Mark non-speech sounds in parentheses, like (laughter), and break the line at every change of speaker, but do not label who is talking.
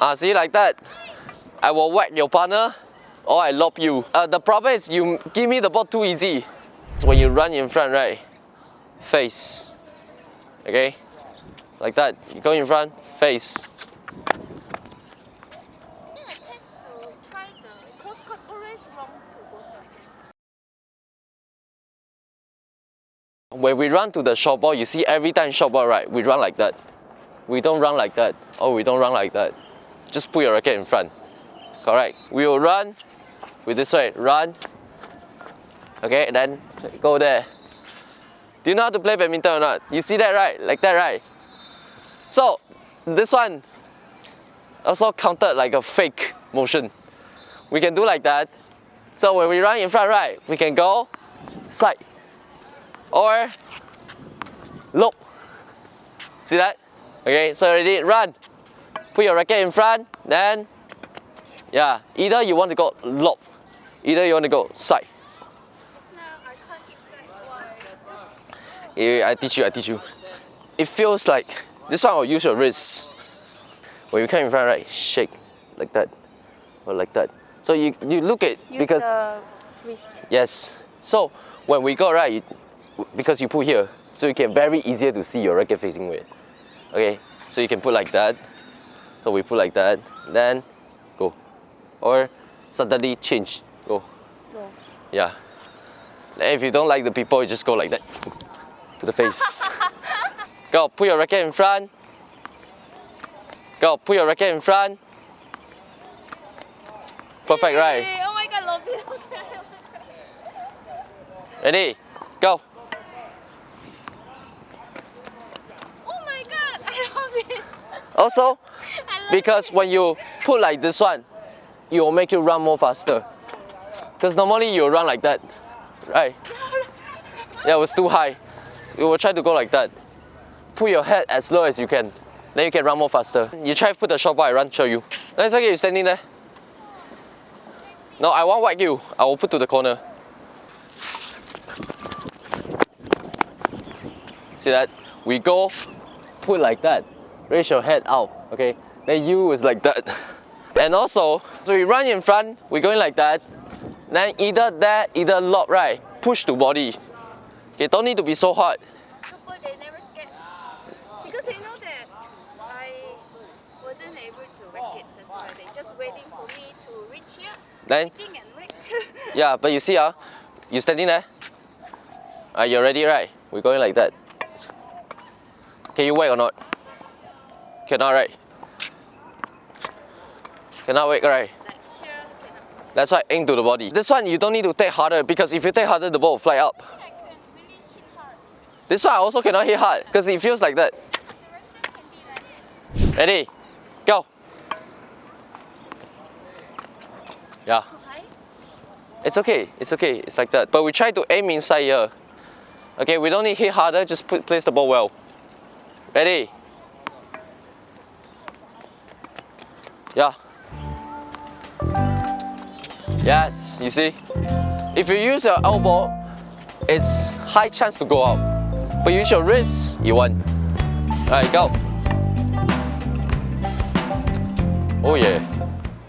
Ah, see like that. I will whack your partner or I lob you. Uh, the problem is you give me the ball too easy. So when you run in front, right? Face. Okay? Like that. You go in front, face. When we run to the short ball, you see every time short ball, right? We run like that. We don't run like that. Oh, we don't run like that. Just put your racket in front. Correct. We will run with this way. Run. Okay, then go there. Do you know how to play badminton or not? You see that, right? Like that, right? So, this one also counted like a fake motion. We can do like that. So when we run in front, right, we can go side or loop. See that? Okay, so ready, run. Put your racket in front, then, yeah, either you want to go loop, either you want to go side.
I can't exact why. Just
Yeah, I teach you, I teach you. It feels like, this one will use your wrist. When you come in front, right, shake, like that, or like that. So you, you look at,
use
because, yes. So when we go, right, you, because you put here, so you can very easier to see your racket facing way. Okay, so you can put like that. So we put like that, then go. Or suddenly change, go.
No.
Yeah. And if you don't like the people, you just go like that to the face. (laughs) go, put your racket in front. Go, put your racket in front. Perfect, right?
Hey, Oh my god, love it.
Ready? Go.
oh my god, I love it.
Also, because when you put like this one, it will make you run more faster. Because normally you run like that, right? Yeah, it was too high. You will try to go like that. Put your head as low as you can. Then you can run more faster. You try to put the short ball, I run, show you. No, it's okay, you're standing there. No, I won't whack you. I will put to the corner. See that? We go, put like that. Raise your head out, okay? Then you is like that. And also, so we run in front, we're going like that. Then either that, either lob, right? Push to body. Okay, don't need to be so hard.
Couple, they never scared. Because they know that I wasn't able to rack it. That's why they just waiting for me to reach here,
Then,
waiting and wait. (laughs)
yeah, but you see, ah, you standing there. Ah, you're ready, right? We're going like that. Can you wait or not? Cannot, right? Cannot wait, right?
like here, cannot.
That's why aim to the body. This one you don't need to take harder because if you take harder, the ball will fly up.
I I really.
This one I also cannot hit hard because it feels like that.
Like.
Ready? Go. Yeah, it's okay. It's okay. It's like that. But we try to aim inside here. Okay, we don't need to hit harder. Just put, place the ball well. Ready? Yeah. Yes, you see? If you use your elbow, it's high chance to go out. But use your wrist, you won. Alright, go. Oh yeah.